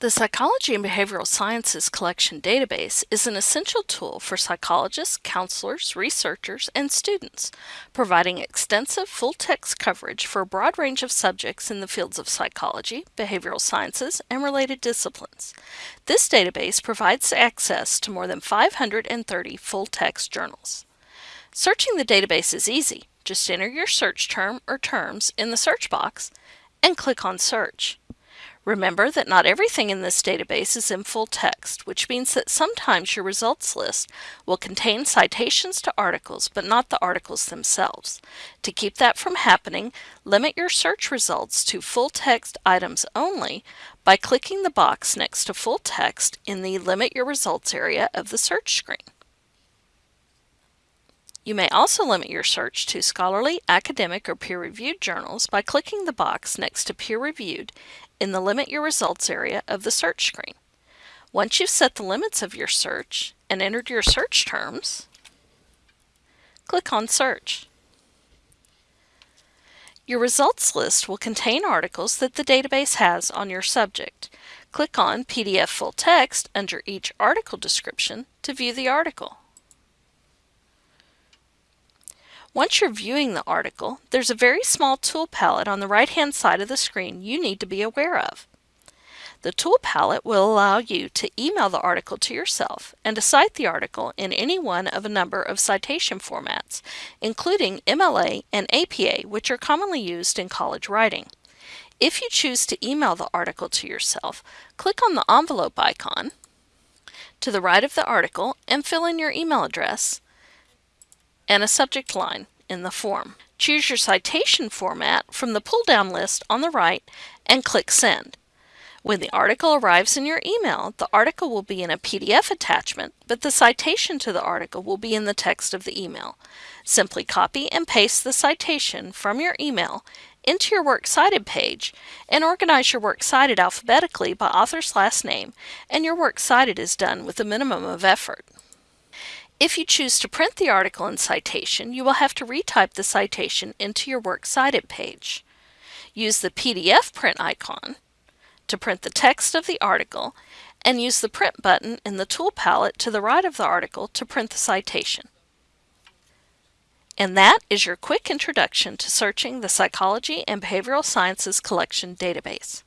The Psychology and Behavioral Sciences Collection Database is an essential tool for psychologists, counselors, researchers, and students, providing extensive full-text coverage for a broad range of subjects in the fields of psychology, behavioral sciences, and related disciplines. This database provides access to more than 530 full-text journals. Searching the database is easy. Just enter your search term or terms in the search box and click on Search. Remember that not everything in this database is in full text, which means that sometimes your results list will contain citations to articles, but not the articles themselves. To keep that from happening, limit your search results to full text items only by clicking the box next to full text in the Limit Your Results area of the search screen. You may also limit your search to scholarly, academic, or peer-reviewed journals by clicking the box next to peer-reviewed in the Limit Your Results area of the search screen. Once you've set the limits of your search and entered your search terms, click on Search. Your results list will contain articles that the database has on your subject. Click on PDF Full Text under each article description to view the article. Once you're viewing the article, there's a very small tool palette on the right-hand side of the screen you need to be aware of. The tool palette will allow you to email the article to yourself and to cite the article in any one of a number of citation formats, including MLA and APA, which are commonly used in college writing. If you choose to email the article to yourself, click on the envelope icon to the right of the article and fill in your email address and a subject line in the form. Choose your citation format from the pull-down list on the right and click Send. When the article arrives in your email, the article will be in a PDF attachment, but the citation to the article will be in the text of the email. Simply copy and paste the citation from your email into your Works Cited page and organize your Works Cited alphabetically by author's last name, and your Works Cited is done with a minimum of effort. If you choose to print the article in citation, you will have to retype the citation into your Works Cited page. Use the PDF print icon to print the text of the article and use the print button in the tool palette to the right of the article to print the citation. And that is your quick introduction to searching the Psychology and Behavioral Sciences Collection database.